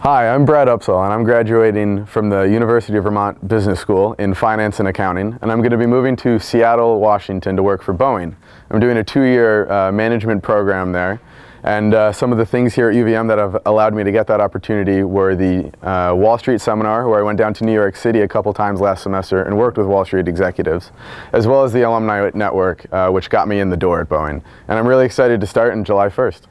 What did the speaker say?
Hi, I'm Brad Upsall and I'm graduating from the University of Vermont Business School in Finance and Accounting and I'm going to be moving to Seattle, Washington to work for Boeing. I'm doing a two-year uh, management program there and uh, some of the things here at UVM that have allowed me to get that opportunity were the uh, Wall Street seminar where I went down to New York City a couple times last semester and worked with Wall Street executives as well as the alumni network uh, which got me in the door at Boeing and I'm really excited to start on July 1st.